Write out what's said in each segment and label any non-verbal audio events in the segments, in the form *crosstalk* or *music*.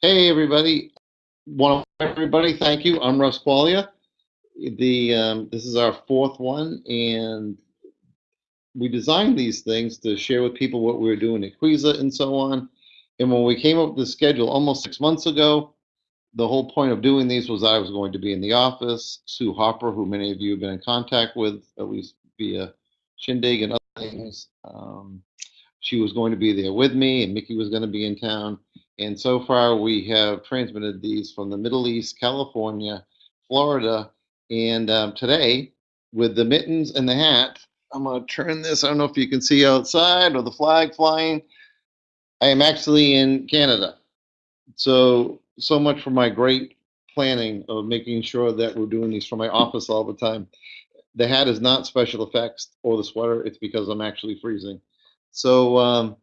Hey, everybody. Want everybody, thank you. I'm Russ Quaglia. The, um, this is our fourth one, and we designed these things to share with people what we were doing at Quiza and so on. And when we came up with the schedule almost six months ago, the whole point of doing these was I was going to be in the office. Sue Hopper, who many of you have been in contact with, at least via Shindig and other things, um, she was going to be there with me, and Mickey was going to be in town. And so far, we have transmitted these from the Middle East, California, Florida, and um, today, with the mittens and the hat, I'm going to turn this. I don't know if you can see outside or the flag flying. I am actually in Canada. So, so much for my great planning of making sure that we're doing these from my office all the time. The hat is not special effects or the sweater. It's because I'm actually freezing. So, um,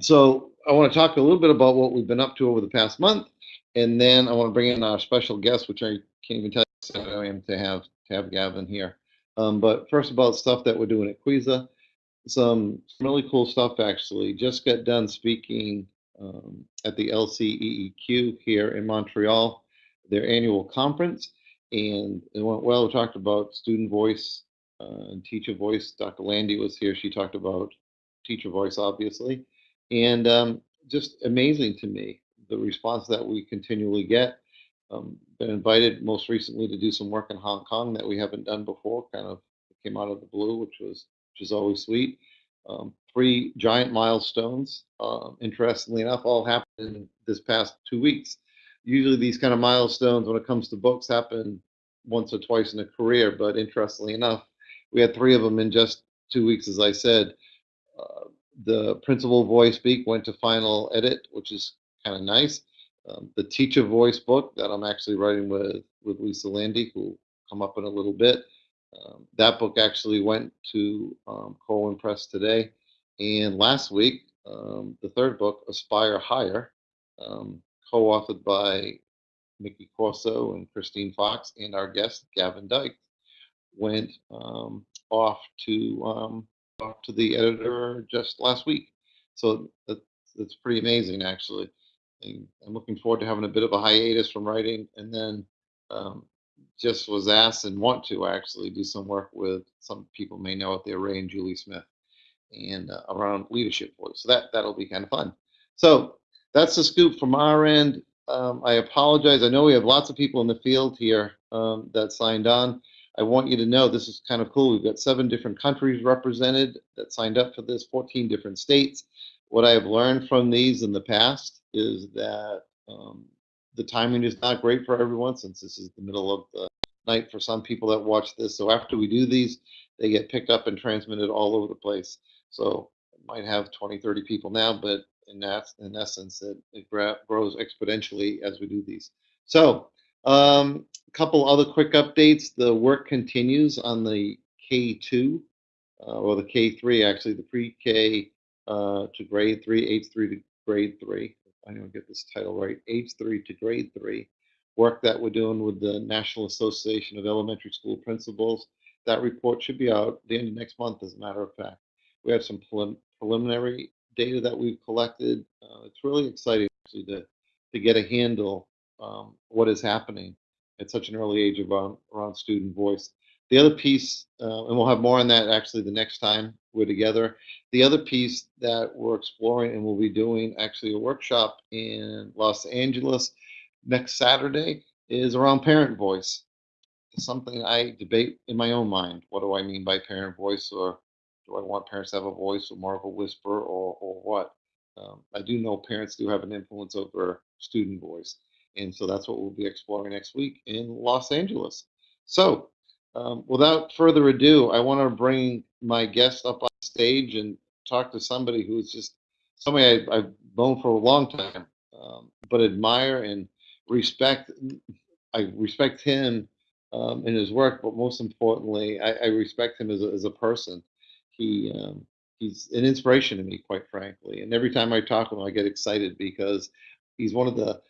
so I want to talk a little bit about what we've been up to over the past month, and then I want to bring in our special guest, which I can't even tell you I am to have to have Gavin here. Um, but first about stuff that we're doing at Quiza, some really cool stuff actually. Just got done speaking um, at the LCEEQ here in Montreal, their annual conference, and it went well. We talked about student voice uh, and teacher voice. Dr. Lande was here. She talked about teacher voice, obviously, and um, just amazing to me the response that we continually get. Um, been invited most recently to do some work in Hong Kong that we haven't done before. Kind of came out of the blue, which was which is always sweet. Um, three giant milestones, uh, interestingly enough, all happened in this past two weeks. Usually, these kind of milestones, when it comes to books, happen once or twice in a career. But interestingly enough, we had three of them in just two weeks, as I said. Uh, the principal voice speak went to final edit, which is kind of nice. Um, the teacher voice book that I'm actually writing with with Lisa Lande, who will come up in a little bit. Um, that book actually went to um, Corwin Press today, and last week um, the third book, Aspire Higher, um, co-authored by Mickey Corso and Christine Fox, and our guest Gavin Dykes, went um, off to off to the editor just last week. So that's, that's pretty amazing, actually. And I'm looking forward to having a bit of a hiatus from writing, and then um, just was asked and want to actually do some work with some people may know it, there, Ray and Julie Smith, and uh, around leadership voice. So that that'll be kind of fun. So that's the scoop from our end. Um, I apologize. I know we have lots of people in the field here um, that signed on. I want you to know this is kind of cool. We've got seven different countries represented that signed up for this, 14 different states. What I have learned from these in the past is that um, the timing is not great for everyone since this is the middle of the night for some people that watch this. So after we do these, they get picked up and transmitted all over the place. So it might have 20, 30 people now, but in that, in essence, it, it grows exponentially as we do these. So um, couple other quick updates. The work continues on the K2 uh, or the K3, actually, the pre-K uh, to grade 3, H3 to grade 3. I don't get this title right, H3 to grade 3. Work that we're doing with the National Association of Elementary School Principals. That report should be out the end of next month, as a matter of fact. We have some prelim preliminary data that we've collected. Uh, it's really exciting actually to, to get a handle um, what is happening at such an early age around, around student voice. The other piece, uh, and we'll have more on that actually the next time we're together. The other piece that we're exploring and we'll be doing actually a workshop in Los Angeles next Saturday is around parent voice. It's something I debate in my own mind. What do I mean by parent voice, or do I want parents to have a voice or more of a whisper, or, or what? Um, I do know parents do have an influence over student voice. And so that's what we'll be exploring next week in Los Angeles. So um, without further ado, I want to bring my guest up on stage and talk to somebody who's just somebody I, have known for a long time, um, but admire and respect. I respect him um, in his work, but most importantly, I, I respect him as a, as a person. He um, he's an inspiration to me, quite frankly. And every time I talk to him, I get excited because he's one of the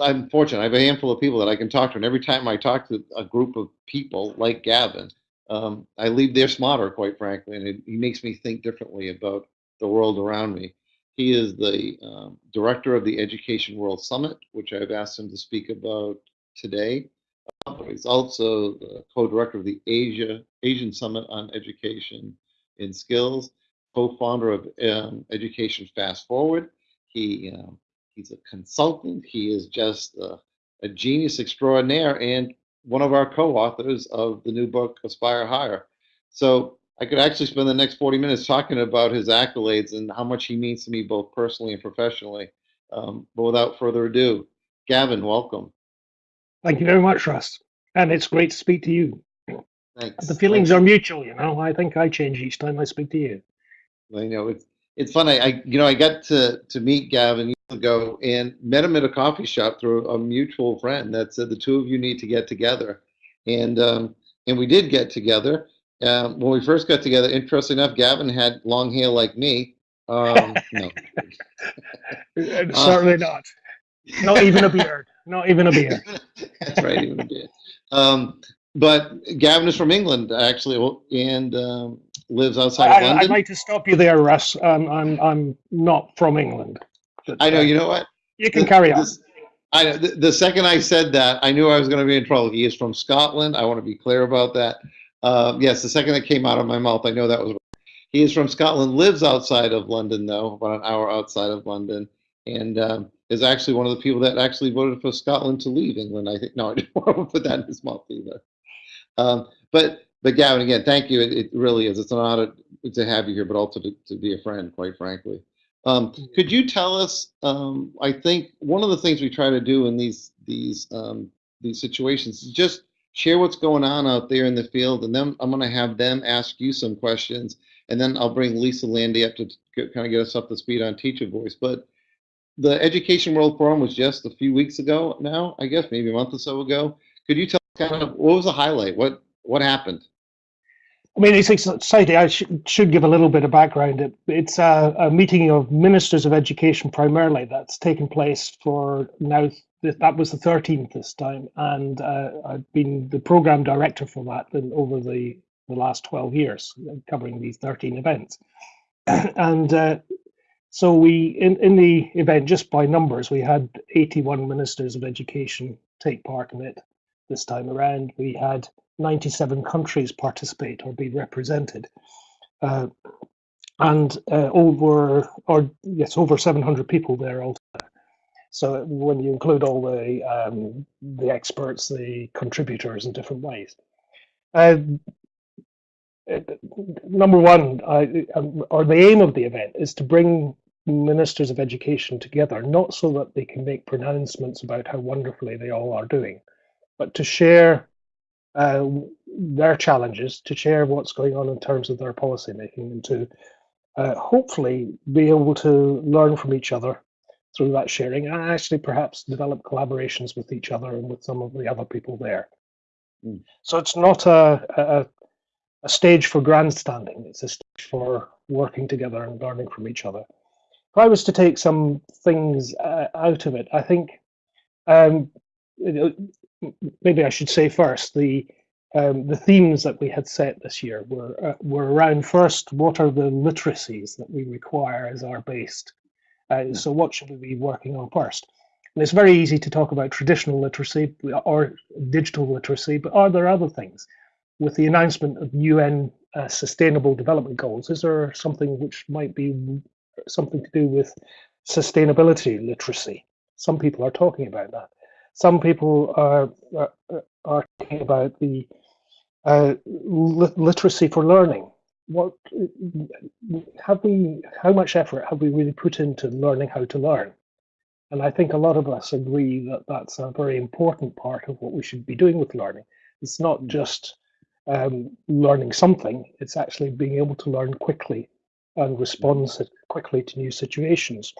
I'm fortunate. I have a handful of people that I can talk to, and every time I talk to a group of people like Gavin, um, I leave there smarter, quite frankly, and it, he makes me think differently about the world around me. He is the um, director of the Education World Summit, which I've asked him to speak about today. Uh, but he's also the co-director of the Asia Asian Summit on Education and Skills, co-founder of um, Education Fast Forward. He um, he's a consultant. He is just a, a genius extraordinaire and one of our co-authors of the new book Aspire Higher. So I could actually spend the next 40 minutes talking about his accolades and how much he means to me both personally and professionally. Um, but without further ado, Gavin, welcome. Thank you very much, Russ. And it's great to speak to you. Thanks. The feelings Thanks. are mutual, you know. I think I change each time I speak to you. I know it's it's fun. I, you know I got to to meet Gavin ago and met him at a coffee shop through a mutual friend that said the two of you need to get together, and um, and we did get together. Um, when we first got together, interesting enough, Gavin had long hair like me. Um, *laughs* no, Uh, Certainly not. Not even a beard. Not even a *laughs* beard. that's right, even a bit. Um, but Gavin is from England actually, and um, lives outside of London. I'd like to stop you there, Russ. Um, I'm I'm not from England. But, I know. uh, You know what? You can The- carry on. this- I know, the, the second I said that, I knew I was going to be in trouble. He is from Scotland. I want to be clear about that. Um, yes, the second that came out of my mouth, I know that was. He is from Scotland. Lives outside of London, though, about an hour outside of London, and um, is actually one of the people that actually voted for Scotland to leave England. I think. No, *laughs* I didn't want to put that in his mouth either. Um, but but Gavin, again, thank you. It, it really is. It's an honor to have you here, but also to, to be a friend, quite frankly. Um, could you tell us? Um, I think one of the things we try to do in these these um, these situations is just share what's going on out there in the field, and then I'm going to have them ask you some questions, and then I'll bring Lisa Lande up to kind of get us up to speed on Teacher Voice. But the Education World Forum was just a few weeks ago now, I guess, maybe a month or so ago. Could you tell us kind of what was the highlight? What what happened? I mean, it's exciting. I should, should give a little bit of background. It, it's a, a meeting of ministers of education primarily that's taken place for now. That was the 13th this time, and uh, I've been the program director for that in, over the, the last 12 years, covering these 13 events. *clears throat* and uh, so we, in, in the event, just by numbers, we had 81 ministers of education take part in it this time around. We had 97 countries participate or be represented. Uh, and uh, over, or yes, over 700 people there altogether. So when you include all the um, the experts, the contributors in different ways. Uh, number one, I, um, or the aim of the event is to bring ministers of education together, not so that they can make pronouncements about how wonderfully they all are doing, but to share uh, their challenges, to share what's going on in terms of their policy making, and to uh, hopefully be able to learn from each other through that sharing, and actually perhaps develop collaborations with each other and with some of the other people there. Mm. So it's not a, a a stage for grandstanding; it's a stage for working together and learning from each other. If I was to take some things uh, out of it, I think um, maybe I should say first the um, the themes that we had set this year were uh, were around first what are the literacies that we require as our base. Uh, so what should we be working on first? And it's very easy to talk about traditional literacy or digital literacy, but are there other things? With the announcement of UN uh, Sustainable Development Goals, is there something which might be something to do with sustainability literacy? Some people are talking about that some people are are, are talking about the uh, li- literacy for learning. What have we? How much effort have we really put into learning how to learn? And I think a lot of us agree that that's a very important part of what we should be doing with learning. It's not just um, learning something; it's actually being able to learn quickly and respond quickly to new situations.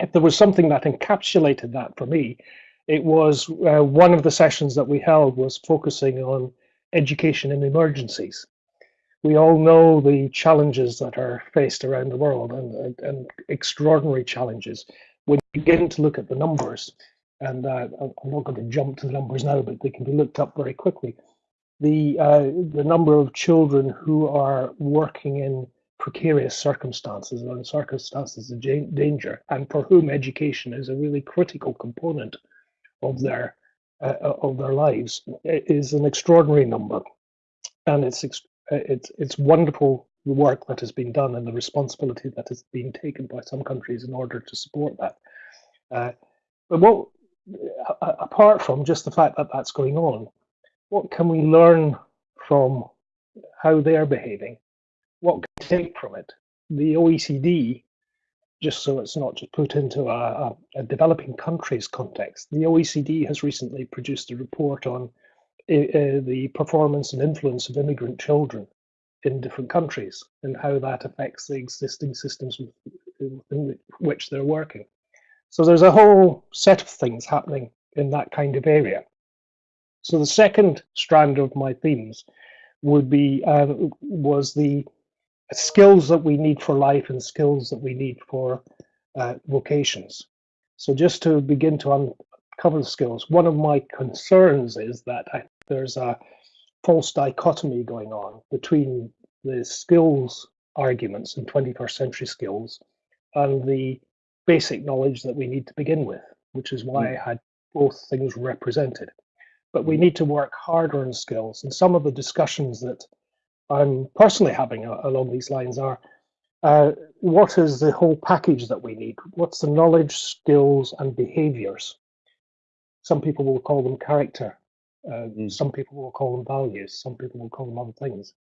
If there was something that encapsulated that for me, it was uh, one of the sessions that we held was focusing on education in emergencies. We all know the challenges that are faced around the world and, and, and extraordinary challenges. When you begin to look at the numbers, and uh, I'm not going to jump to the numbers now, but they can be looked up very quickly. The uh, the number of children who are working in precarious circumstances and circumstances of danger, and for whom education is a really critical component of their uh, of their lives, is an extraordinary number, and it's uh, it's it's wonderful the work that has been done and the responsibility that has been taken by some countries in order to support that. Uh, but what, a- apart from just the fact that that's going on, what can we learn from how they're behaving? What can we take from it? The OECD, just so it's not just put into a, a, developing countries context, the OECD has recently produced a report on uh, uh, the performance and influence of immigrant children in different countries and how that affects the existing systems in which they're working. So there's a whole set of things happening in that kind of area. So the second strand of my themes would be uh, was the skills that we need for life and skills that we need for uh, vocations. So just to begin to uncover the skills, one of my concerns is that I, there's a false dichotomy going on between the skills arguments and 21st century skills and the basic knowledge that we need to begin with, which is why I had both things represented. But we need to work harder on skills. And some of the discussions that I'm personally having a- along these lines are uh, what is the whole package that we need? What's the knowledge, skills, and behaviors? Some people will call them character. Uh, Mm. Some people will call them values. Some people will call them other things.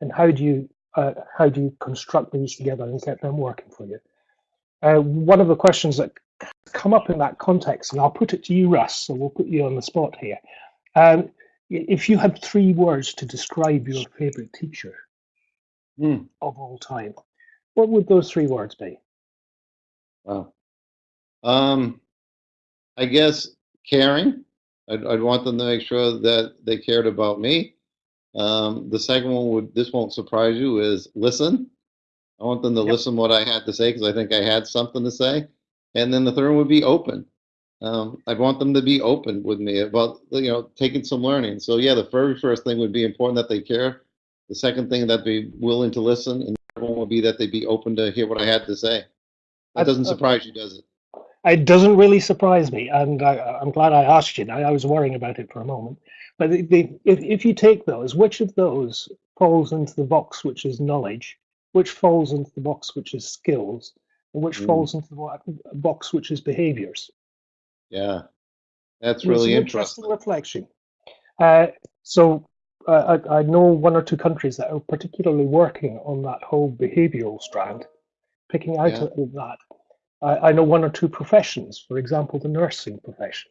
And how do you uh, how do you construct these together and get them working for you? Uh, one of the questions that come up in that context, and I'll put it to you, Russ, so we'll put you on the spot here. Um, if you had three words to describe your favorite teacher Hmm. of all time, what would those three words be? Wow. Um, I guess caring. I'd, I'd want them to make sure that they cared about me. Um, the second one would, this won't surprise you, is listen. I want them to Yep. listen what I had to say because I think I had something to say. And then the third one would be open. Um, I'd want them to be open with me about, you know, taking some learning. So yeah, the very first thing would be important that they care. The second thing that they willing to listen, and the third one would be that they be open to hear what I had to say. That doesn't surprise you, does it? It doesn't really surprise me, and I, I'm glad I asked you. Now, I was worrying about it for a moment, but the, the, if if you take those, which of those falls into the box which is knowledge, which falls into the box which is skills, and which Mm. falls into the box which is behaviors? Yeah, that's really an interesting. reflection. Uh, so uh, I, I know one or two countries that are particularly working on that whole behavioural strand, picking out Yeah. of that. I, I know one or two professions, for example, the nursing profession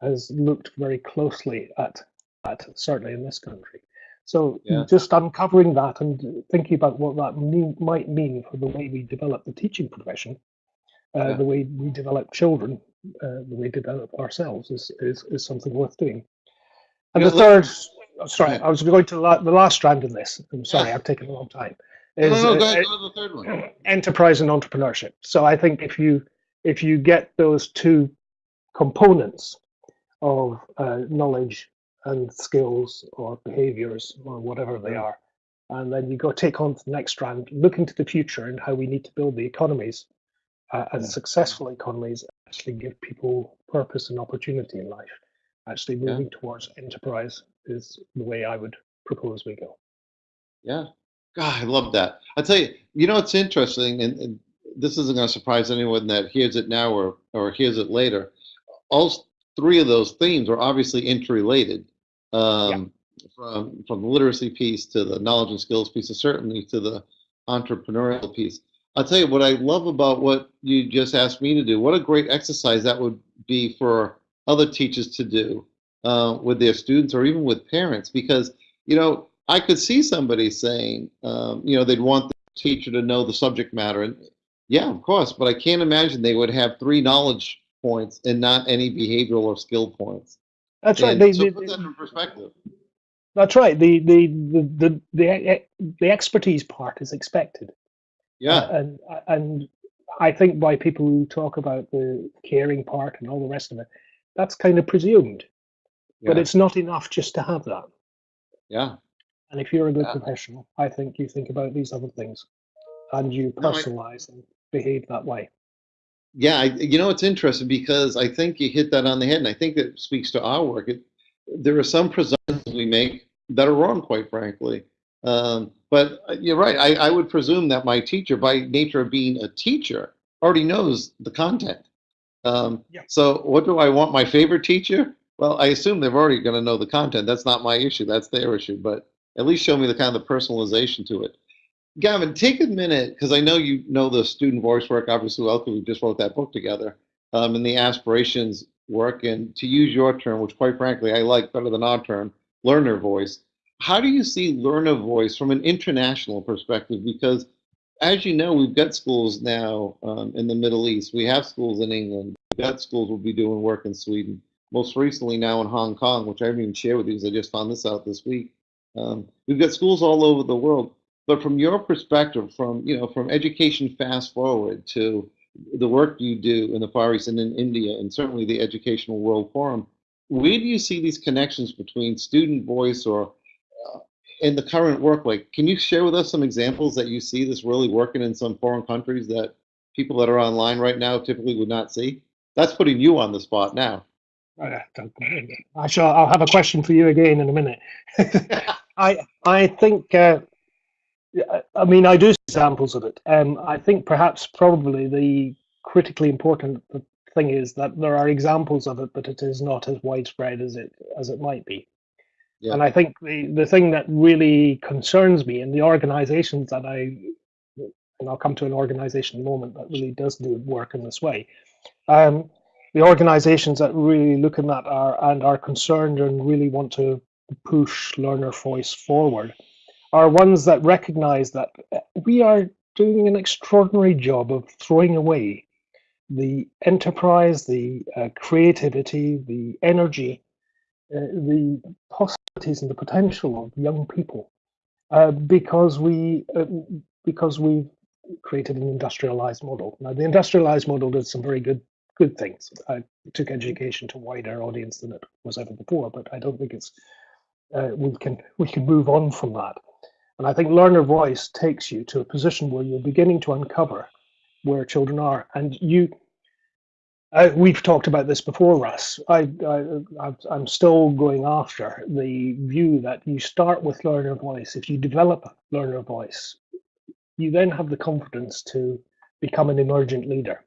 has looked very closely at that, certainly in this country. So Yeah. just uncovering that and thinking about what that mean, might mean for the way we develop the teaching profession, uh, Yeah. the way we develop children, uh, the way we develop ourselves is, is, is something worth doing. And the third, oh, sorry. I was going to the, la- the last strand in this. I'm sorry. I've taken a long time. No, Is, no, no, go uh, ahead, go to the third one. *clears throat* enterprise and entrepreneurship. So I think if you if you get those two components of uh, knowledge and skills or behaviors or whatever they are, and then you go take on to the next strand, look into the future and how we need to build the economies uh, and Yeah. successful economies actually give people purpose and opportunity in life. Actually Yeah. moving towards enterprise is the way I would propose we go. Yeah. God, I love that. I tell you, you know, it's interesting, and, and this isn't going to surprise anyone that hears it now or, or hears it later. All three of those themes are obviously interrelated. Um, From from the literacy piece to the knowledge and skills piece, and certainly to the entrepreneurial piece. I'll tell you what I love about what you just asked me to do. What a great exercise that would be for other teachers to do uh, with their students or even with parents, because you know I could see somebody saying, um, you know, they'd want the teacher to know the subject matter, and yeah, of course, but I can't imagine they would have three knowledge points and not any behavioral or skill points. That's right. They, so they- put that in perspective. That's right. The the the the the, the expertise part is expected. Yeah, and and I think by people who talk about the caring part and all the rest of it, that's kind of presumed. But it's not enough just to have that. yeah. And if you're a good Yeah. professional, I think you think about these other things. and you No, I- personalize and behave that way. Yeah, I, you know, it's interesting because I think you hit that on the head, and I think that speaks to our work. It, there are some presumptions we make that are wrong, quite frankly. Um, but uh, you're right. I, I would presume that my teacher, by nature of being a teacher, already knows the content. Um, Yeah. So, what do I want my favorite teacher? Well, I assume they're already going to know the content. That's not my issue. That's their issue. But at least show me the kind of personalization to it. Gavin, take a minute because I know you know the student voice work. Obviously, well, 'cause we just wrote that book together, um, and the aspirations work. And to use your term, which quite frankly I like better than our term, learner voice. How do you see learner voice from an international perspective? Because as you know, we've got schools now um, in the Middle East. We have schools in England. We've got schools will be doing work in Sweden. Most recently now in Hong Kong, which I haven't even shared with you because I just found this out this week. Um, we've got schools all over the world. But from your perspective, from you know, from education fast forward to the work you do in the Far East and in India, and certainly the Educational World Forum, where do you see these connections between student voice or in the current work? Like, can you share with us some examples that you see this really working in some foreign countries that people that are online right now typically would not see? That's putting you on the spot now. I don't- I shall. I'll have a question for you again in a minute. *laughs* I I think. Uh, I mean, I do see examples of it. Um, I think perhaps probably the critically important thing is that there are examples of it, but it is not as widespread as it as it might be. Yeah. And I think the the thing that really concerns me and the organisations that I and I'll come to an organisation in a moment that really does do work in this way. Um, the organisations that really look at that are and are concerned and really want to push learner voice forward are ones that recognise that uh, we are doing an extraordinary job of throwing away the enterprise, the uh, creativity, the energy, uh, the possibilities and the potential of young people uh, because we uh, because we've created an industrialized model. Now, the industrialized model did some very good good things. I took education to a wider audience than it was ever before, but I don't think it's uh, we can we can move on from that. And I think learner voice takes you to a position where you're beginning to uncover where children are, and you. Uh, we've talked about this before, Russ. I, I, I'm still going after the view that you start with learner voice. If you develop learner voice, you then have the confidence to become an emergent leader.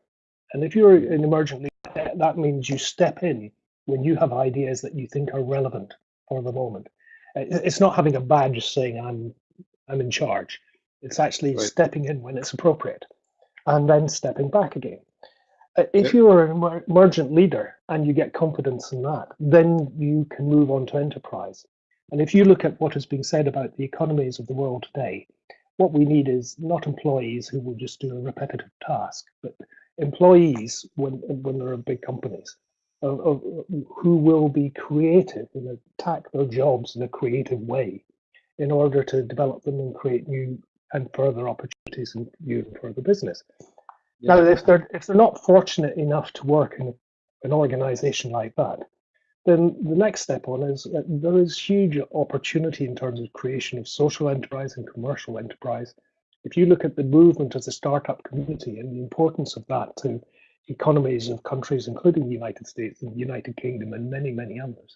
And if you're an emergent leader, that- means you step in when you have ideas that you think are relevant for the moment. It's not having a badge saying I'm I'm in charge. It's actually Right. stepping in when it's appropriate, and then stepping back again. Uh, If you are an emer- emergent leader and you get confidence in that, then you can move on to enterprise. And if you look at what is being said about the economies of the world today, what we need is not employees who will just do a repetitive task, but employees when when there are big companies of, of, who will be creative and attack their jobs in a creative way in order to develop them and create new and further opportunities and new and further business. Yeah. Now, if they're if they're not fortunate enough to work in an organization like that, then the next step on is that there is huge opportunity in terms of creation of social enterprise and commercial enterprise. If you look at the movement as a startup community and the importance of that to economies of countries, including the United States and the United Kingdom and many, many others,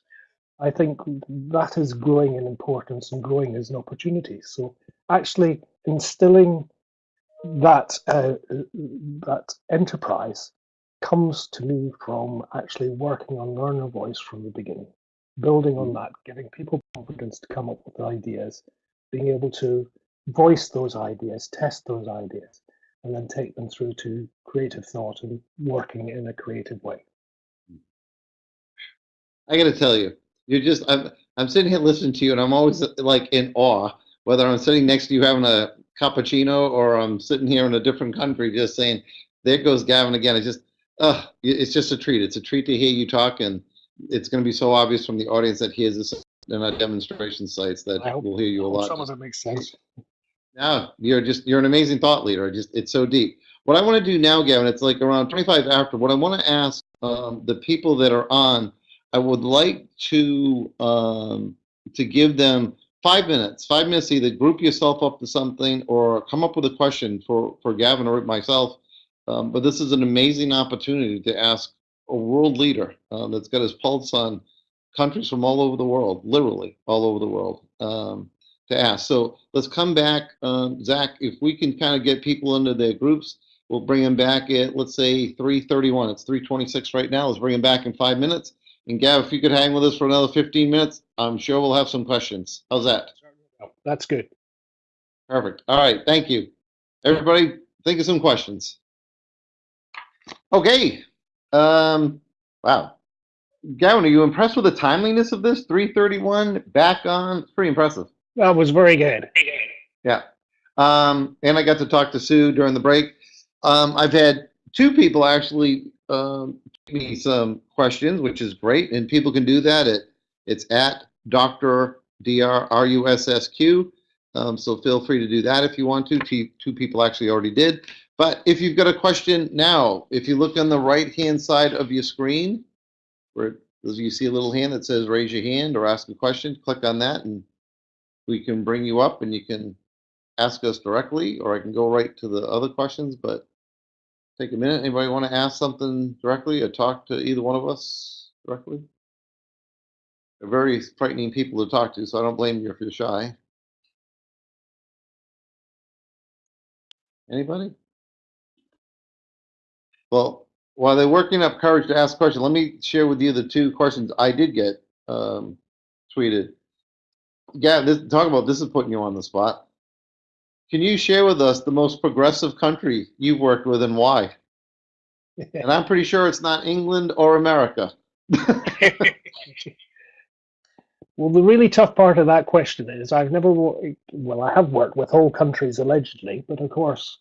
I think that is growing in importance and growing as an opportunity. So actually instilling that uh, that enterprise comes to me from actually working on learner voice from the beginning, building on that, giving people confidence to come up with ideas, being able to voice those ideas, test those ideas, and then take them through to creative thought and working in a creative way. I got to tell you, you're just I'm I'm sitting here listening to you, and I'm always like in awe. Whether I'm sitting next to you having a cappuccino, or I'm sitting here in a different country, just saying, "There goes Gavin again." It's just, uh, it's just a treat. It's a treat to hear you talk, and it's going to be so obvious from the audience that hears this in our demonstration sites that I hope- we'll hear you a lot. Some of it makes sense. No, you're just you're an amazing thought leader. Just it's so deep. What I want to do now, Gavin, it's like around 25 after. What I want to ask um, the people that are on, I would like to um, to give them five minutes, five minutes, either group yourself up to something or come up with a question for, for Gavin or myself. Um, but this is an amazing opportunity to ask a world leader uh, that's got his pulse on countries from all over the world, literally all over the world, um, to ask. So let's come back, um, Zach. If we can kind of get people into their groups, we'll bring them back at let's say 3:31. It's 3:26 right now. Let's bring them back in five minutes. And Gav, if you could hang with us for another 15 minutes, I'm sure we'll have some questions. How's that? That's good. Perfect. All right. Thank you. Everybody, think of some questions. Okay. Um, wow. Gavin, are you impressed with the timeliness of this? 331 back on. It's pretty impressive. That was very good. Yeah. Um, and I got to talk to Sue during the break. Um, I've had two people actually um, me some questions, which is great. And people can do that at it's at Dr. D-R-R-U-S-S-Q. Um, so feel free to do that if you want to. Two, two people actually already did. But if you've got a question now, if you look on the right-hand side of your screen, where you see a little hand that says raise your hand or ask a question, click on that and we can bring you up and you can ask us directly, or I can go right to the other questions, but take a minute. Anybody want to ask something directly or talk to either one of us directly? They're very frightening people to talk to, so I don't blame you if you're shy. Anybody? Well, while they're working up courage to ask questions, let me share with you the two questions I did get um, tweeted. Yeah, this, talk about this is putting you on the spot. Can you share with us the most progressive country you've worked with and why? *laughs* and I'm pretty sure it's not England or America. *laughs* well, the really tough part of that question is I've never, well, I have worked with whole countries allegedly, but of course,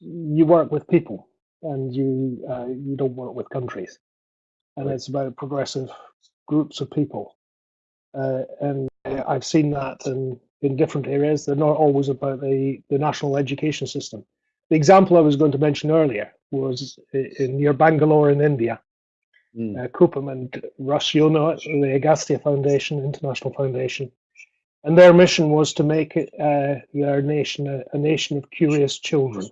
you work with people and you uh, you don't work with countries, and it's about progressive groups of people, uh, and I've seen that in in different areas. They're not always about the the national education system. The example I was going to mention earlier was in near Bangalore in India. Mm. Uh, Kuppam and Russ, you know it, the Agastya Foundation, International Foundation, and their mission was to make uh, their nation a, a, nation of curious children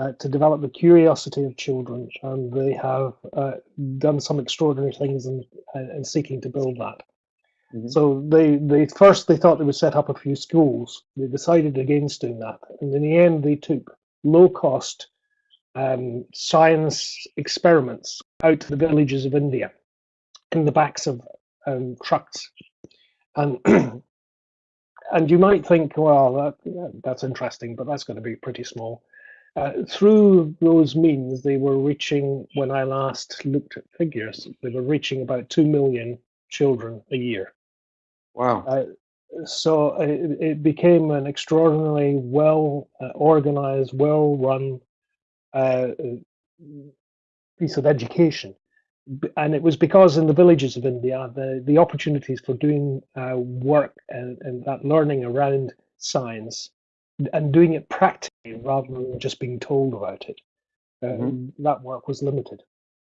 uh, to develop the curiosity of children, and they have uh, done some extraordinary things in, in seeking to build that. Mm-hmm. So they, they first they thought they would set up a few schools. They decided against doing that, and in the end they took low cost um, science experiments out to the villages of India in the backs of um, trucks, and *clears throat* and you might think, well, that, that's interesting, but that's going to be pretty small. Uh, through those means, they were reaching, when I last looked at figures, they were reaching about 2 million children a year. Wow. Uh, so it, it, became an extraordinarily well uh, organized, well run uh, piece of education. And it was because in the villages of India, the, the opportunities for doing uh, work and, and that learning around science and doing it practically rather than just being told about it. mm-hmm. Um, that work was limited.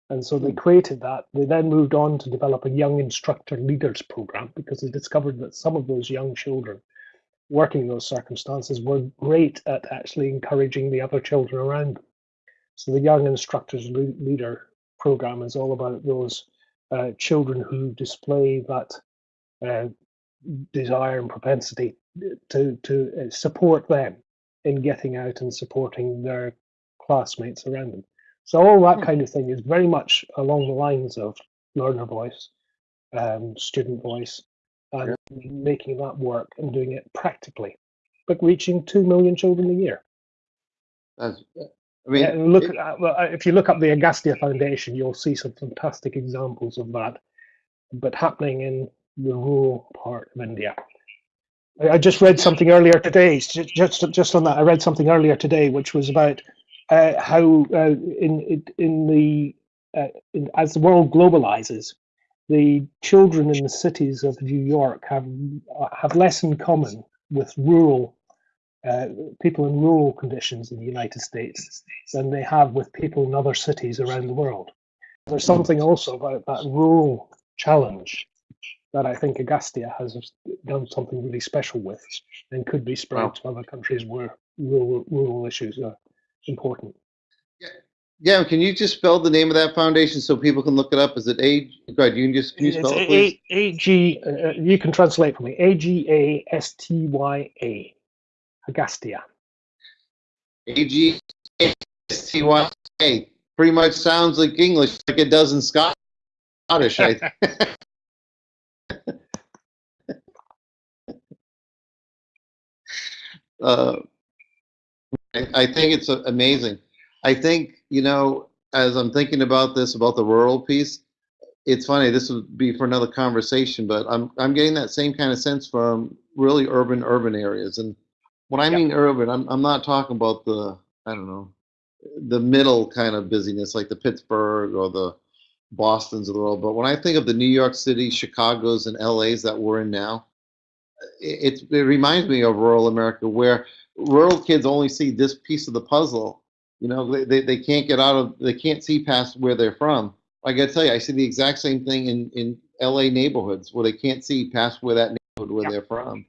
And so they hmm. created that. They then moved on to develop a young instructor leaders program because they discovered that some of those young children working in those circumstances were great at actually encouraging the other children around them. So the young instructors leader program is all about those uh, children who display that uh, desire and propensity to to uh, support them in getting out and supporting their classmates around them. So all that hmm. kind of thing is very much along the lines of learner voice, um, student voice, and yeah. making that work and doing it practically, but reaching two million children a year. That's, I mean, yeah, look it, at, uh, if you look up the Agastya Foundation, you'll see some fantastic examples of that, but happening in the rural part of India. I just read something earlier today. Just just on that, I read something earlier today, which was about uh, how uh, in in the uh, in, as the world globalizes, the children in the cities of New York have have less in common with rural uh, people in rural conditions in the United States than they have with people in other cities around the world. There's something also about that rural challenge that I think Agastya has done something really special with and could be spread Wow. to other countries where rural, rural issues are important. Yeah, can you just spell the name of that foundation so people can look it up? Is it A? Go ahead, you can just, can you It's spell it, please? A- A G. Uh, you can translate for me. A G A S T Y A. Agastya. A G S T Y A. Pretty much sounds like English, like it does in Scot- Scottish. I *laughs* *laughs* uh, I, I think it's amazing. I think, you know, as I'm thinking about this, about the rural piece, it's funny, this would be for another conversation, but I'm, I'm getting that same kind of sense from really urban, urban areas. And when I Yeah. mean urban, I'm, I'm not talking about the, I don't know, the middle kind of busyness like the Pittsburgh or the Boston's of the world. But when I think of the New York City, Chicago's, and LA's that we're in now, it, it reminds me of rural America where rural kids only see this piece of the puzzle. You know, they, they, they can't get out of, they can't see past where they're from. I gotta tell you, I see the exact same thing in, in LA neighborhoods where they can't see past where that neighborhood where Yeah. they're from.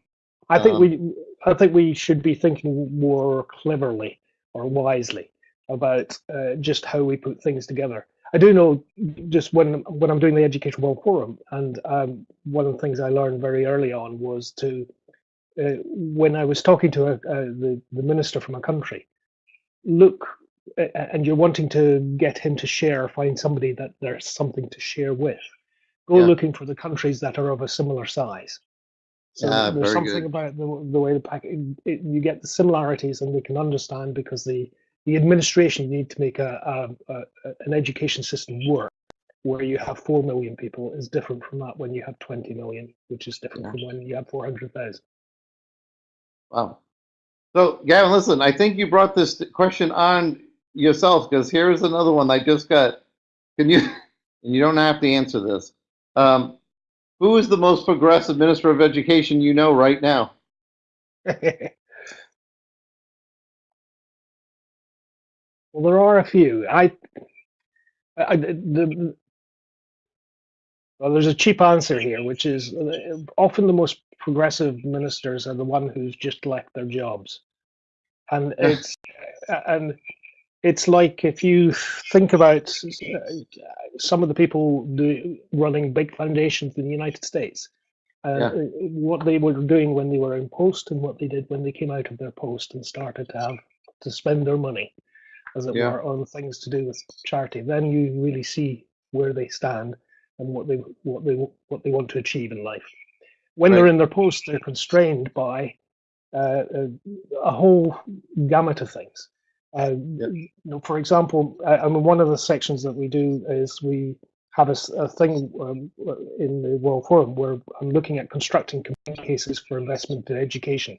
I think Um, we I think we should be thinking more cleverly or wisely about uh, just how we put things together. I do know just when when I'm doing the Education World Forum, and um, one of the things I learned very early on was to uh, when I was talking to a, uh, the the minister from a country, look, uh, and you're wanting to get him to share, find somebody that there's something to share with. Go Yeah. looking for the countries that are of a similar size. So Ah, there's something good. about the, the way the pack it, you get the similarities and we can understand because the the administration you need to make a, a, a an education system work where you have four million people is different from that when you have 20 million, which is different Yeah. from when you have 400,000. Wow. So, Gavin, listen, I think you brought this question on yourself because here's another one I just got. Can you, *laughs* and you don't have to answer this. Um, who is the most progressive minister of education you know right now? *laughs* well, there are a few. I, I the, well, there's a cheap answer here, which is uh, often the most progressive ministers are the one who's just left their jobs, and it's and it's like if you think about uh, some of the people do, running big foundations in the United States, uh, Yeah. what they were doing when they were in post and what they did when they came out of their post and started to have to spend their money, as it Yeah. were, on things to do with charity. Then you really see where they stand and what they what they what they want to achieve in life. When they're in their post, they're constrained by uh, a, a whole gamut of things. Uh, Yep. you know, for example, I, I mean, one of the sections that we do is we have a thing um, in the World Forum where I'm looking at constructing cases for investment in education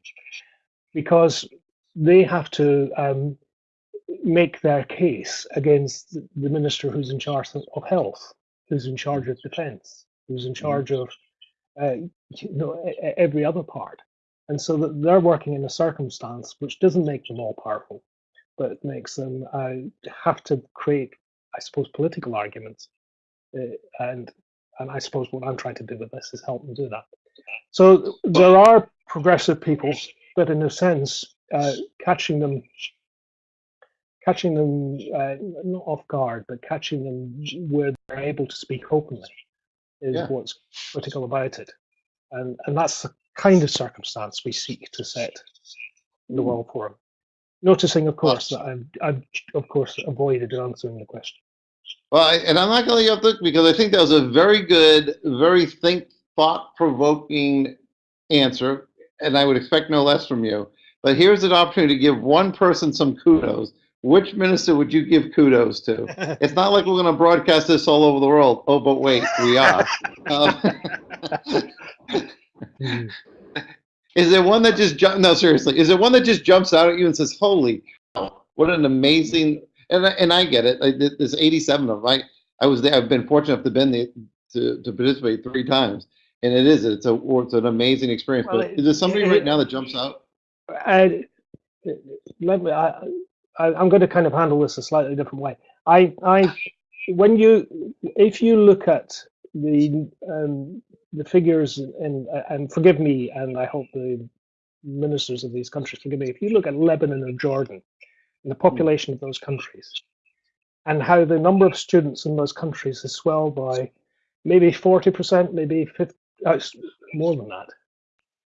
because they have to um, make their case against the- the minister who's in charge of health, who's in charge of defence, who's in charge of uh, you know every other part, and so that they're working in a circumstance which doesn't make them all powerful, but makes them uh, have to create, I suppose, political arguments, uh, and and I suppose what I'm trying to do with this is help them do that. So there are progressive people, but in a sense, uh, catching them, catching them uh, not off guard, but catching them where they're able to speak openly is Yeah. what's critical about it, and and that's the kind of circumstance we seek to set in the hmm. World Forum. Noticing, of course, that I've, I've of course avoided answering the question. Well, I, and I'm not going to let you off because I think that was a very good, very think, thought-provoking answer, and I would expect no less from you. But here's an opportunity to give one person some kudos. Which minister would you give kudos to? *laughs* It's not like we're going to broadcast this all over the world. Oh, but wait, we are. Uh, Hmm. *laughs* is there one that just jump? No, seriously, is there one that just jumps out at you and says, "Holy, what an amazing!" And I- and I get it. I, there's 87 of them. I I was there. I've been fortunate enough to been there to, to participate three times, and it is. It's a it's an amazing experience. Well, but is there somebody it- right now that jumps out? I, let me. I, I, I'm going to kind of handle this a slightly different way. I, I, when you, if you look at the um, the figures, and and forgive me, and I hope the ministers of these countries forgive me. If you look at Lebanon or Jordan, and the population of those countries, and how the number of students in those countries has swelled by maybe 40%, maybe 50, uh, more than that,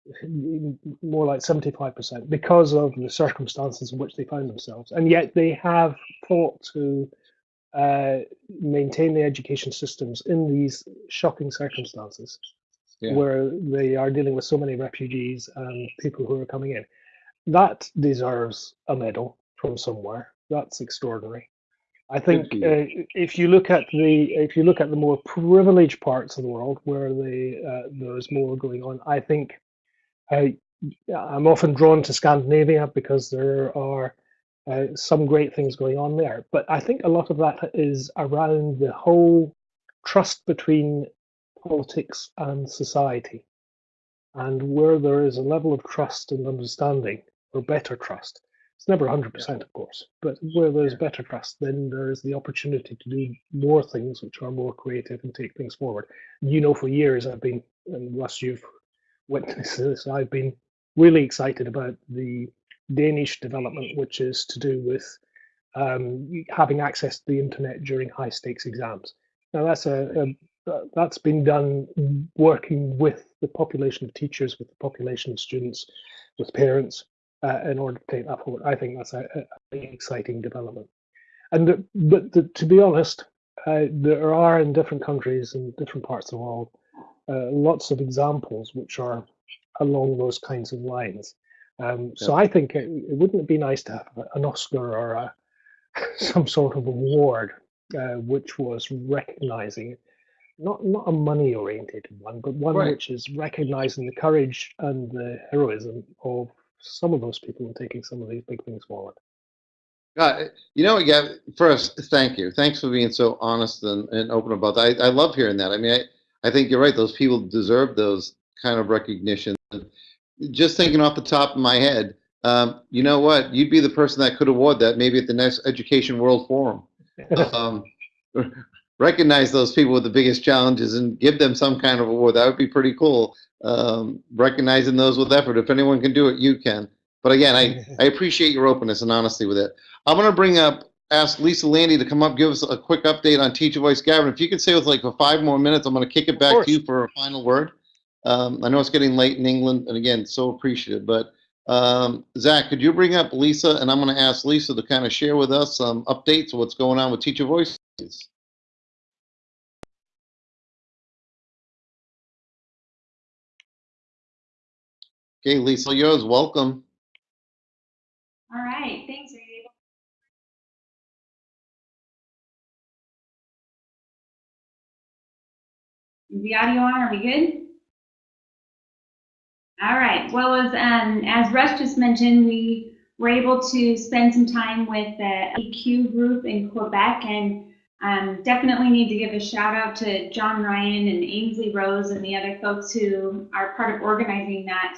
*laughs* more like 75%, because of the circumstances in which they found themselves. And yet they have fought to uh, maintain the education systems in these shocking circumstances Yeah. where they are dealing with so many refugees and people who are coming in. That deserves a medal from somewhere. That's extraordinary. I think uh, if you look at the if you look at the more privileged parts of the world where they, uh, there's more going on, I think uh, I'm often drawn to Scandinavia because there are uh, some great things going on there. But I think a lot of that is around the whole trust between politics and society. And where there is a level of trust and understanding, or better trust, it's never 100%, of course, but where there's better trust, then there is the opportunity to do more things which are more creative and take things forward. You know, for years I've been, and Russ, you've witnessed this, I've been really excited about the Danish development, which is to do with um, having access to the internet during high stakes exams. Now that's a, a that's been done working with the population of teachers, with the population of students, with parents, uh, in order to take that forward. I think that's a, a really exciting development. And the, but the, to be honest, uh, there are in different countries and different parts of the world lots of examples which are along those kinds of lines. Um, so I think it, it, wouldn't it be nice to have an Oscar or a, *laughs* some sort of award uh, which was recognizing not not a money oriented one, but one Right. which is recognizing the courage and the heroism of some of those people in taking some of these big things forward. Uh, you know, yeah. First, thank you. Thanks for being so honest and, and open about that. I, I love hearing that. I mean, I, I think you're right. Those people deserve those kind of recognition. Just thinking off the top of my head, um, you know what? You'd be the person that could award that maybe at the next Education World Forum. *laughs* Um, recognize those people with the biggest challenges and give them some kind of award. That would be pretty cool. Um, recognizing those with effort. If anyone can do it, you can. But again, I, *laughs* I appreciate your openness and honesty with it. I'm going to bring up, ask Lisa Lande to come up, give us a quick update on Teacher Voice. Gavin, if you could stay with like for five more minutes, I'm going to kick it back to you for a final word. Um, I know it's getting late in England, and again, so appreciative. But um, Zach, could you bring up Lisa, and I'm going to ask Lisa to kind of share with us some updates of what's going on with Teacher Voices. Okay, Lisa, yours. Welcome. All right, Is the audio on? Are we good? All right. Well, as um, as Russ just mentioned, we were able to spend some time with the EQ group in Quebec, and um, definitely need to give a shout out to John Ryan and Ainsley Rose and the other folks who are part of organizing that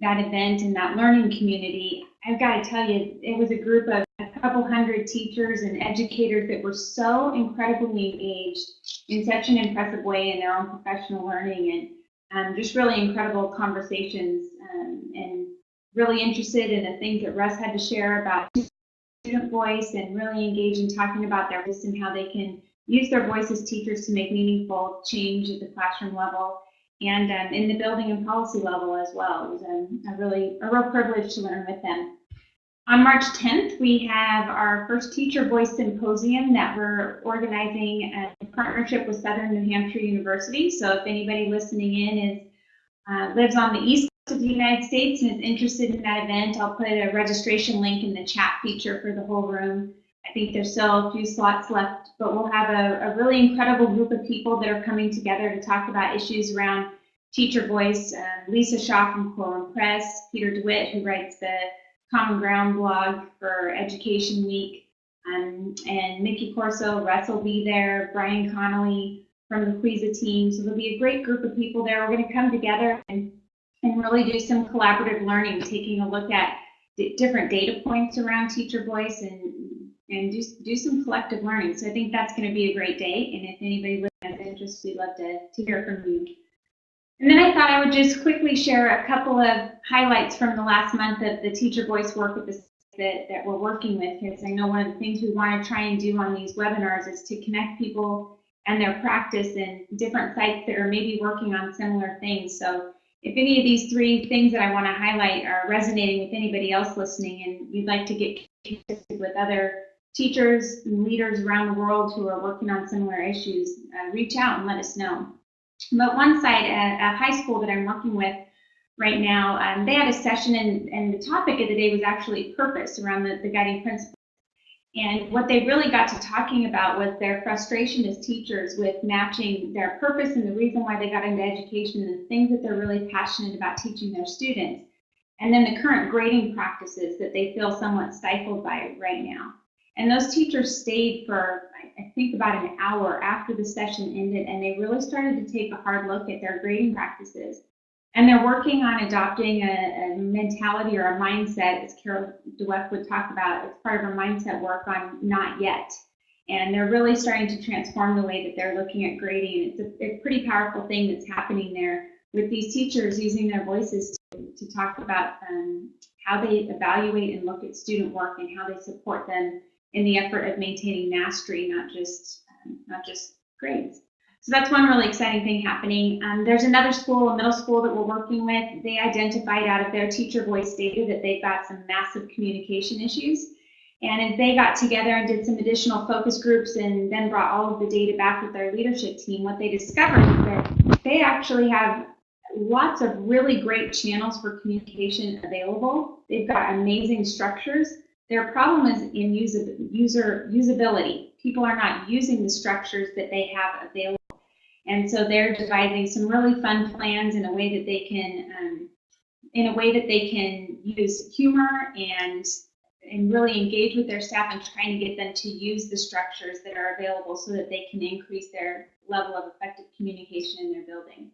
that event and that learning community. I've got to tell you, it was a group of a couple hundred teachers and educators that were so incredibly engaged in such an impressive way in their own professional learning and um, just really incredible conversations um, and really interested in the things that Russ had to share about student voice and really engage in talking about their voice and how they can use their voice as teachers to make meaningful change at the classroom level and um, in the building and policy level as well. It was a really a real privilege to learn with them. On March 10th, we have our first Teacher Voice Symposium that we're organizing in partnership with Southern New Hampshire University. So if anybody listening in is uh, lives on the east coast of the United States and is interested in that event, I'll put a registration link in the chat feature for the whole room. I think there's still a few slots left, but we'll have a, a really incredible group of people that are coming together to talk about issues around teacher voice. Uh, Lisa Shaw from Corwin Press, Peter DeWitt, who writes the Common Ground blog for Education Week, um, and Mickey Corso, Russ will be there, Brian Connolly from the Quaglia team. So there'll be a great group of people there. We're going to come together and, and really do some collaborative learning, taking a look at different data points around teacher voice and and do, do some collective learning. So I think that's going to be a great day. And if anybody has interest, we'd love to, to hear from you. And then I thought I would just quickly share a couple of highlights from the last month of the teacher voice work with the that, that we're working with because I know one of the things we want to try and do on these webinars is to connect people and their practice in different sites that are maybe working on similar things. So if any of these three things that I want to highlight are resonating with anybody else listening and you'd like to get connected with other teachers and leaders around the world who are working on similar issues, uh, reach out and let us know. But one site a high school that I'm working with right now, um, they had a session and, and the topic of the day was actually purpose around the, the guiding principles. And what they really got to talking about was their frustration as teachers with matching their purpose and the reason why they got into education and the things that they're really passionate about teaching their students. And then the current grading practices that they feel somewhat stifled by right now. And those teachers stayed for, I think, about an hour after the session ended, and they really started to take a hard look at their grading practices and they're working on adopting a, a, mentality or a mindset, as Carol Dweck would talk about. It's part of our mindset work on not yet. And they're really starting to transform the way that they're looking at grading. It's a, a pretty powerful thing that's happening there with these teachers using their voices to, to talk about um, how they evaluate and look at student work and how they support them in the effort of maintaining mastery, not just not just grades. So that's one really exciting thing happening. Um, there's another school, a middle school that we're working with. They identified out of their teacher voice data that they've got some massive communication issues. And as they got together and did some additional focus groups and then brought all of the data back with their leadership team, what they discovered is that they actually have lots of really great channels for communication available. They've got amazing structures. Their problem is in user, usability. People are not using the structures that they have available and so they're devising some really fun plans in a way that they can, um, in a way that they can use humor and and really engage with their staff and trying to get them to use the structures that are available so that they can increase their level of effective communication in their building.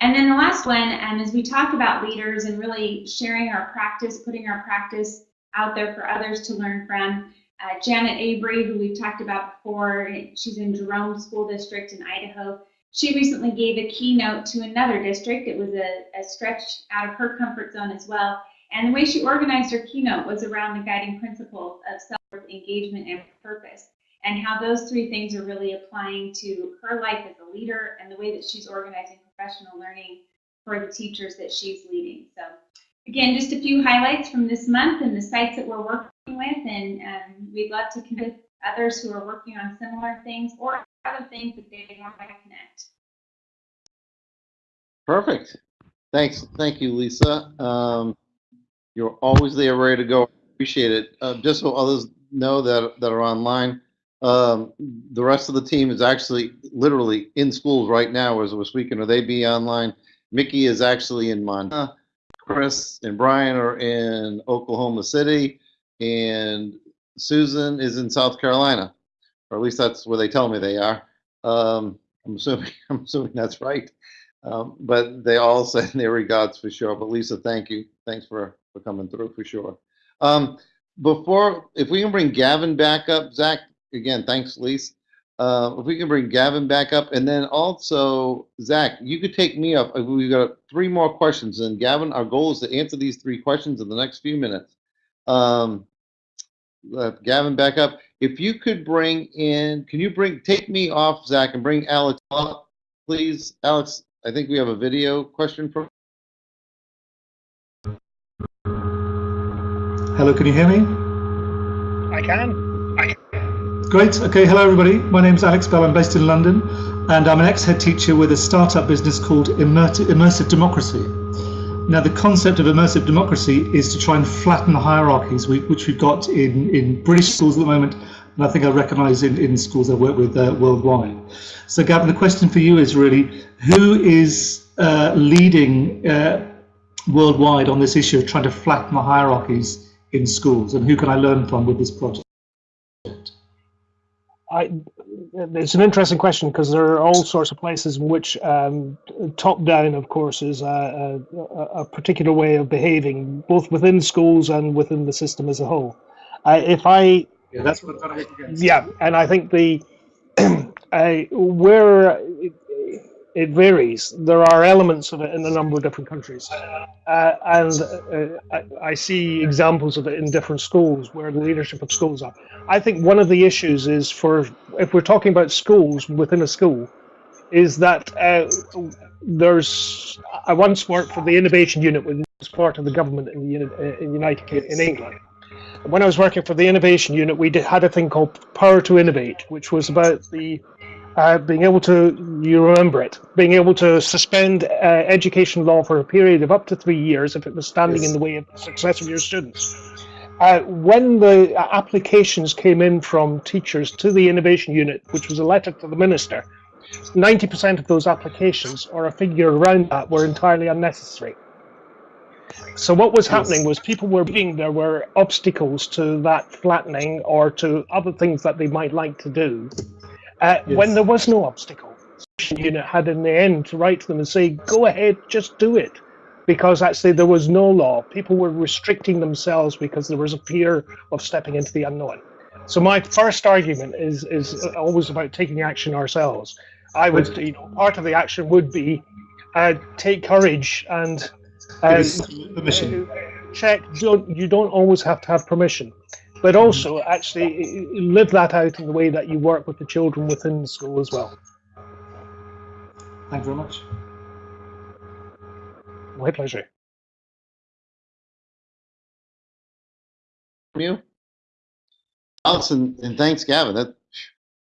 And then the last one, um, as we talk about leaders and really sharing our practice, putting our practice out there for others to learn from, uh, Janet Avery, who we've talked about before, she's in Jerome School District in Idaho. She recently gave a keynote to another district. It was a, a stretch out of her comfort zone as well. And the way she organized her keynote was around the guiding principles of self engagement and purpose, and how those three things are really applying to her life as a leader and the way that she's organizing professional learning for the teachers that she's leading. So, again, just a few highlights from this month and the sites that we're working with, and um, we'd love to connect with others who are working on similar things or other things that they want to connect. Perfect. Thanks. Thank you, Lisa. Um, you're always there, ready to go. Appreciate it. Uh, just so others know that that are online, um, the rest of the team is actually literally in schools right now as we're speaking, or they be online. Mickey is actually in Montana. Chris and Brian are in Oklahoma City, and Susan is in South Carolina, or at least that's where they tell me they are. Um, I'm assuming *laughs* I'm assuming that's right. Um, but they all *laughs* send their regards for sure. But Lisa, thank you. Thanks for for coming through for sure. Um, before, if we can bring Gavin back up, Zach. Again, thanks, Lisa. Uh, if we can bring Gavin back up, and then also Zach, you could take me up. We've got three more questions, and Gavin, our goal is to answer these three questions in the next few minutes. Um, uh, Gavin back up. If you could bring in, can you bring, take me off, Zach, and bring Alex up, please? Alex, I think we have a video question for. Hello, can you hear me? I can. Great. Okay. Hello, everybody. My name is Alex Bell. I'm based in London, and I'm an ex-head teacher with a startup business called Immersive, Democracy. Now, the concept of immersive democracy is to try and flatten the hierarchies, which we've got in, in British schools at the moment, and I think I recognise in, in schools I work with uh, worldwide. So, Gavin, the question for you is really who is uh, leading uh, worldwide on this issue of trying to flatten the hierarchies in schools, and who can I learn from with this project? I, it's an interesting question because there are all sorts of places in which um, top down, of course, is a, a, a, particular way of behaving, both within schools and within the system as a whole. I, if I, yeah, that's what I'm trying to Yeah, and I think the *clears throat* I, where it varies. There are elements of it in a number of different countries, uh, and uh, I, I see examples of it in different schools where the leadership of schools are. I think one of the issues is for if we're talking about schools within a school, is that uh, there's. I once worked for the innovation unit, which was part of the government in the uh, in United Kingdom, in England. When I was working for the innovation unit, we did, had a thing called Power to Innovate, which was about the uh, being able to, you remember it, being able to suspend uh, education law for a period of up to three years if it was standing Yes. in the way of the success of your students. Uh, when the applications came in from teachers to the innovation unit, which was a letter to the minister, 90% of those applications or a figure around that were entirely unnecessary. So what was happening was people were being there were obstacles to that flattening or to other things that they might like to do. Uh, When there was no obstacle, the unit had in the end to write to them and say, "Go ahead, just do it," because actually there was no law. People were restricting themselves because there was a fear of stepping into the unknown. So my first argument is is always about taking action ourselves. I would, you know, part of the action would be uh, take courage and uh, permission. check. Don't you don't always have to have permission, but also actually live that out in the way that you work with the children within the school as well. Thank you very much. My pleasure. you. Allison, and thanks, Gavin. That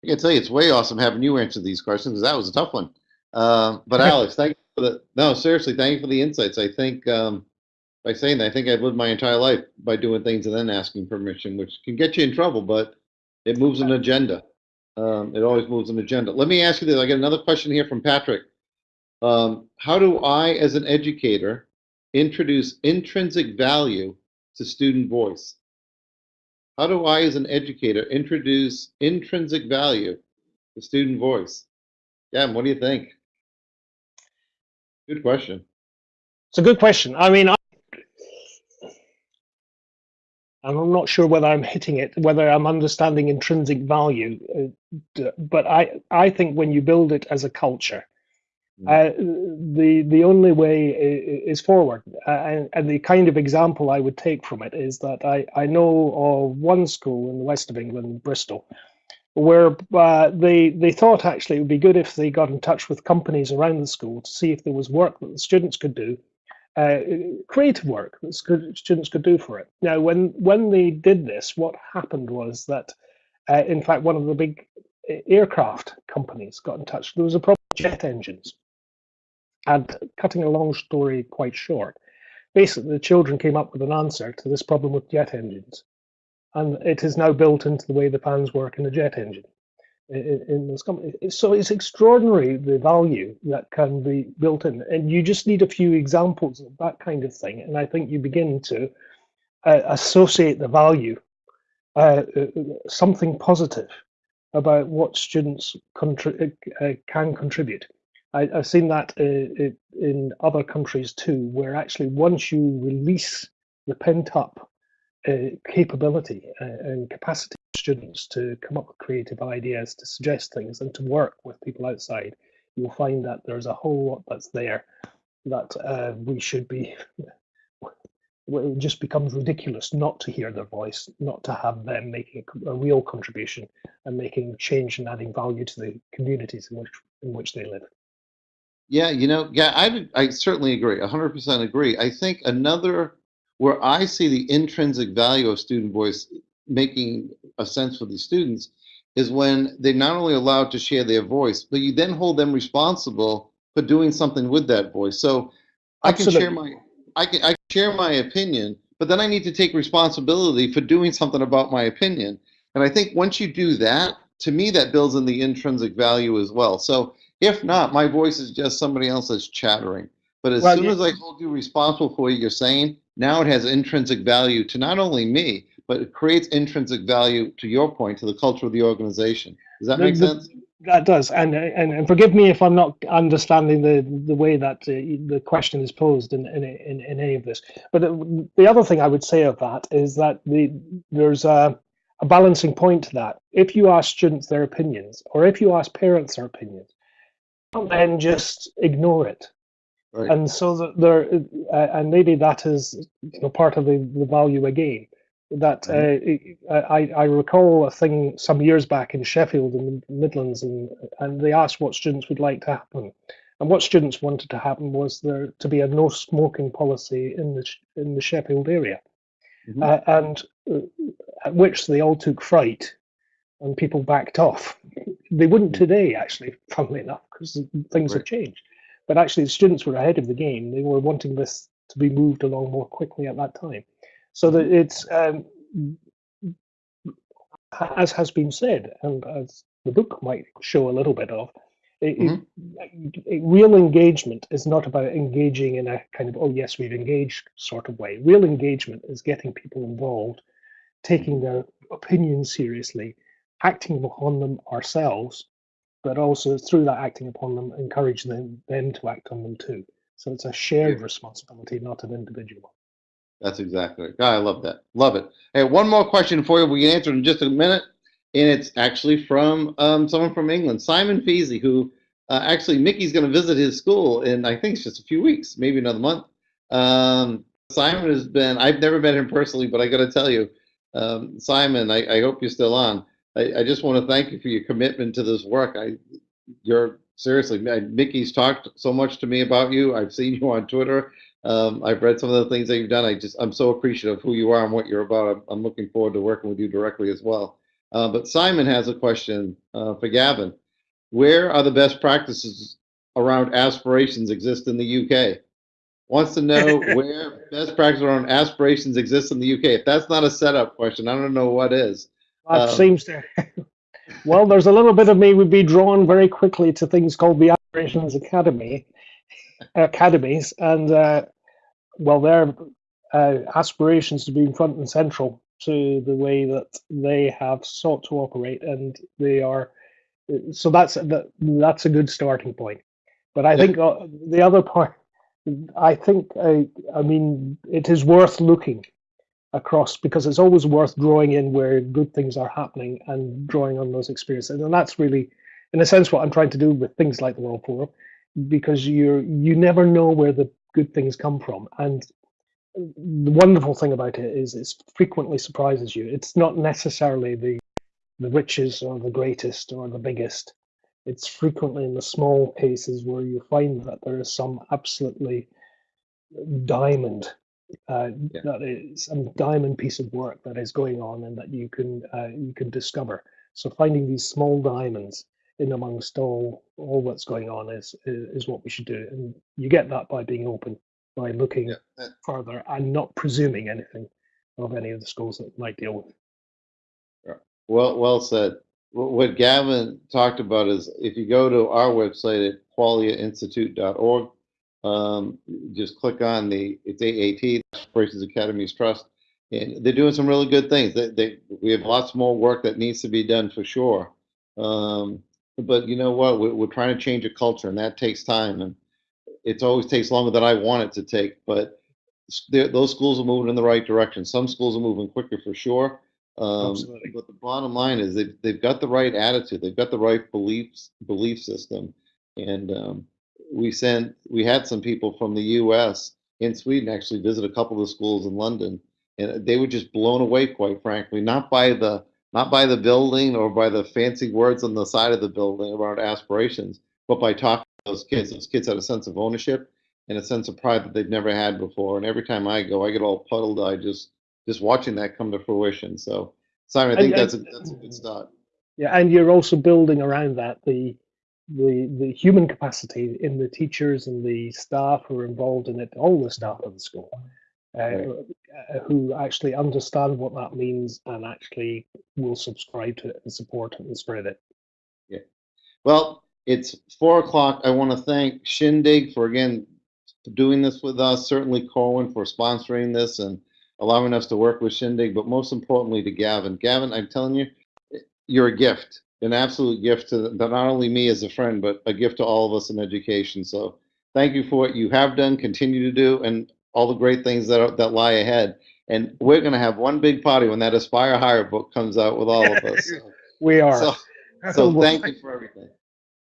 I can tell you, it's way awesome having you answer these questions because that was a tough one. Um, but *laughs* Alex, thank you for the no, seriously, thank you for the insights. I think um, by saying that, I think I've lived my entire life by doing things and then asking permission, which can get you in trouble, but it moves an agenda. Um, it always moves an agenda. Let me ask you this. I got another question here from Patrick. Um, how do I, as an educator, introduce intrinsic value to student voice? How do I, as an educator, introduce intrinsic value to student voice? Gavin, what do you think? Good question. It's a good question. I mean, I, I'm not sure whether I'm hitting it, whether I'm understanding intrinsic value, uh, but I, I think when you build it as a culture, uh, the the only way is forward. Uh, and, and the kind of example I would take from it is that I, I know of one school in the west of England, Bristol, where uh, they they thought actually it would be good if they got in touch with companies around the school to see if there was work that the students could do, uh, creative work that students could do for it. Now, when when they did this, what happened was that, uh, in fact, one of the big uh, aircraft companies got in touch. There was a problem with jet engines, and cutting a long story quite short, basically the children came up with an answer to this problem with jet engines and it is now built into the way the fans work in a jet engine in, in- this company. So it's extraordinary the value that can be built in, and you just need a few examples of that kind of thing, and I think you begin to uh, associate the value, uh, uh, something positive about what students contri- uh, can contribute. I, I've seen that uh, in other countries too, where actually once you release the pent up uh, capability uh, and capacity students to come up with creative ideas, to suggest things, and to work with people outside, you'll find that there's a whole lot that's there that uh, we should be. *laughs* It just becomes ridiculous not to hear their voice, not to have them making a, a real contribution and making change and adding value to the communities in which in which they live. Yeah, you know, yeah, I, I certainly agree, 100% agree. I think another, where I see the intrinsic value of student voice making a sense for these students is when they're not only allowed to share their voice, but you then hold them responsible for doing something with that voice. So I can share my, I can, I can share my opinion, but then I need to take responsibility for doing something about my opinion. And I think once you do that, to me, that builds in the intrinsic value as well. So if not, my voice is just somebody else that's chattering. But as Well, soon yeah. as I hold you responsible for what you're saying, now it has intrinsic value to not only me, but it creates intrinsic value to your point, to the culture of the organization. Does that make the- sense? That does, and and, and forgive me if I'm not understanding the the way that uh, the question is posed in in, in in any of this. But the, the other thing I would say of that is that the there's a, a balancing point to that. If you ask students their opinions, or if you ask parents their opinions, then just ignore it. Right. And so that there, uh, and maybe that is you know, part of the, the value again. That uh, I, I recall a thing some years back in Sheffield in the Midlands, and, and they asked what students would like to happen. And what students wanted to happen was there to be a no smoking policy in the in the Sheffield area, Mhm. uh, and uh, at which they all took fright, and people backed off. They wouldn't Mm. today, actually, *laughs* funnily enough, because things have changed. But actually, the students were ahead of the game. They were wanting this to be moved along more quickly at that time. So that it's, um, as has been said, and as the book might show a little bit of, it, it- it- real engagement is not about engaging in a kind of, oh, yes, we've engaged sort of way. Real engagement is getting people involved, taking their opinions seriously, acting upon them ourselves, but also through that acting upon them, encouraging them, them to act on them too. So it's a shared Yeah. responsibility, not an individual one. That's exactly it. God, I love that. Love it. Hey, one more question for you. We can answer in just a minute. And it's actually from um, someone from England, Simon Feasy, who uh, actually Mickey's going to visit his school in, I think it's just a few weeks, maybe another month. Um, Simon has been, I've never met him personally, but I got to tell you, um, Simon, I, I hope you're still on. I, I just want to thank you for your commitment to this work. I, you're seriously, Mickey's talked so much to me about you. I've seen you on Twitter. Um, I've read some of the things that you've done. I just, I'm so appreciative of who you are and what you're about. I'm, I'm looking forward to working with you directly as well. Uh, but Simon has a question uh, for Gavin. Where are the best practices around aspirations exist in the UK? Wants to know *laughs* where best practices around aspirations exist in the UK. If that's not a setup question, I don't know what is. That Um, seems to. *laughs* well, there's a little bit of me would be drawn very quickly to things called the Aspirations Academy, academies, and uh, well, their uh, aspirations to be front and central to the way that they have sought to operate, and they are. So that's that, that's a good starting point. But I Yeah. think uh, the other part, I think, I, I mean, it is worth looking across because it's always worth drawing in where good things are happening and drawing on those experiences. And that's really, in a sense, what I'm trying to do with things like the World Forum, because you're you never know where the good things come from. And the wonderful thing about it is it frequently surprises you. It's not necessarily the the richest or the greatest or the biggest. It's frequently in the small cases where you find that there is some absolutely diamond uh, Yeah. that is a diamond piece of work that is going on and that you can uh, you can discover. So finding these small diamonds in amongst all all that's going on is, is what we should do, and you get that by being open, by looking Yeah, that- further and not presuming anything of any of the schools that might deal with. Well, well said. What Gavin talked about is if you go to our website at quagliainstitute.org, um, just click on the, it's AAT, Aspirations Academies Trust, and they're doing some really good things. They, they, we have lots more work that needs to be done for sure. Um, but you know what? We're, we're trying to change a culture, and that takes time, and it always takes longer than I want it to take. But those schools are moving in the right direction. Some schools are moving quicker for sure. Um, Absolutely. but the bottom line is they've, they've got the right attitude. They've got the right beliefs, belief system. And um, we sent, we had some people from the U.S. in Sweden actually visit a couple of the schools in London, and they were just blown away, quite frankly, not by the not by the building or by the fancy words on the side of the building around aspirations, but by talking to those kids. Those kids had a sense of ownership and a sense of pride that they've never had before. And every time I go, I get all puddled I just just watching that come to fruition. So, Simon, I think And- that's a that's a good start. Yeah, and you're also building around that the the the human capacity in the teachers and the staff who are involved in it, all the staff of the school, Right. uh, who actually understand what that means and actually will subscribe to it and support it and spread it. Yeah. Well, it's four o'clock. I want to thank Shindig for again doing this with us. Certainly Corwin for sponsoring this and allowing us to work with Shindig. But most importantly, to Gavin. Gavin, I'm telling you, you're a gift, an absolute gift to not only me as a friend, but a gift to all of us in education. So thank you for what you have done, continue to do, and all the great things that are, that lie ahead. And we're going to have one big party when that Aspire Higher book comes out with all of us. So, *laughs* We are. so, so *laughs* thank you for everything.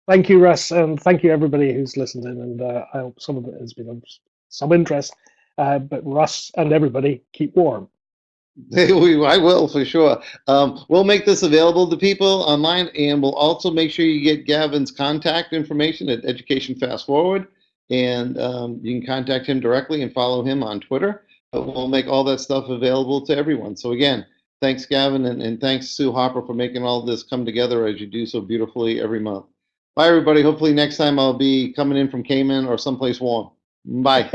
Thank you, Russ, and thank you everybody who's listened in. And uh, I hope some of it has been of some interest. Uh, but Russ and everybody, keep warm. *laughs* We- I will for sure. Um, we'll make this available to people online, and we'll also make sure you get Gavin's contact information at Education Fast Forward, and um, you can contact him directly and follow him on Twitter. But we'll make all that stuff available to everyone. So again, thanks, Gavin, and, and thanks Sue Hopper for making all this come together as you do so beautifully every month. Bye, everybody. Hopefully next time I'll be coming in from Cayman or someplace warm. Bye.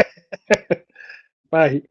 *laughs* Bye.